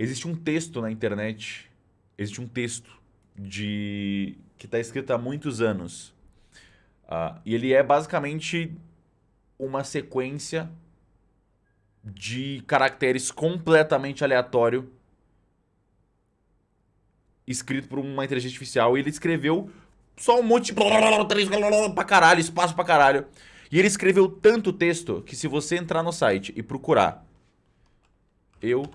Existe um texto na internet, existe um texto de que está escrito há muitos anos. Uh, e ele é basicamente uma sequência de caracteres completamente aleatório escrito por uma inteligência artificial. E ele escreveu só um monte de... pra caralho, espaço pra caralho. E ele escreveu tanto texto que se você entrar no site e procurar eu...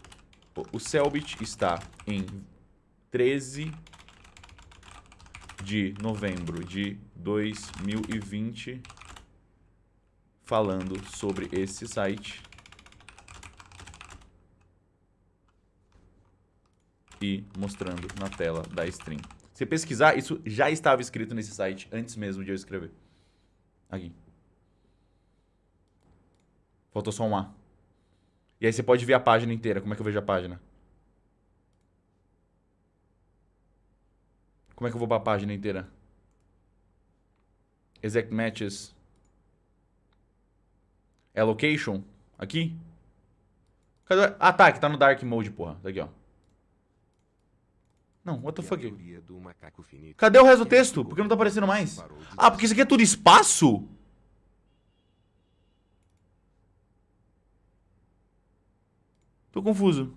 O Selbit está em 13 de novembro de 2020 falando sobre esse site e mostrando na tela da stream. Se pesquisar, isso já estava escrito nesse site antes mesmo de eu escrever. Aqui. Faltou só um A. E aí você pode ver a página inteira. Como é que eu vejo a página? Como é que eu vou pra página inteira? Exact Matches. Allocation. Aqui? Cadê? Ah, tá. Que tá no Dark Mode, porra. Tá aqui, ó. Não, what the fuck? Cadê o resto do texto? Por que não tá aparecendo mais? Ah, porque isso aqui é tudo espaço? Tô confuso.